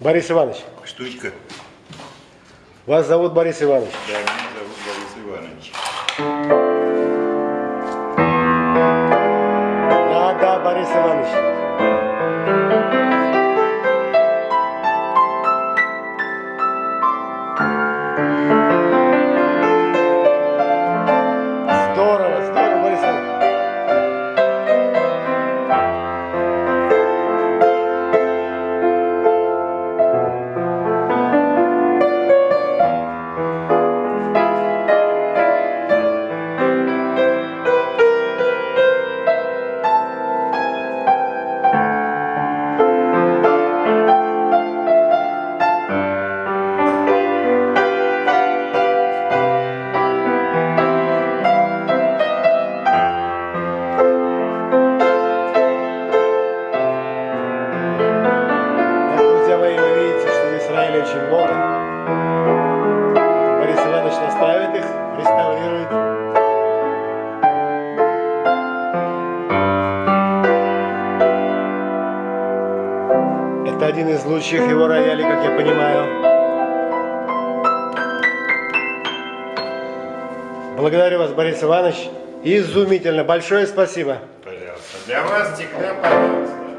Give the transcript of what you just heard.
Борис Иванович, Штучка. вас зовут Борис Иванович. Да, меня зовут Борис Иванович. Да, да, Борис Иванович. Израиле очень много. Борис Иванович настраивает их, реставрирует. Это один из лучших его роялей, как я понимаю. Благодарю вас, Борис Иванович. Изумительно. Большое спасибо. Пожалуйста. Для вас всегда пожалуйста.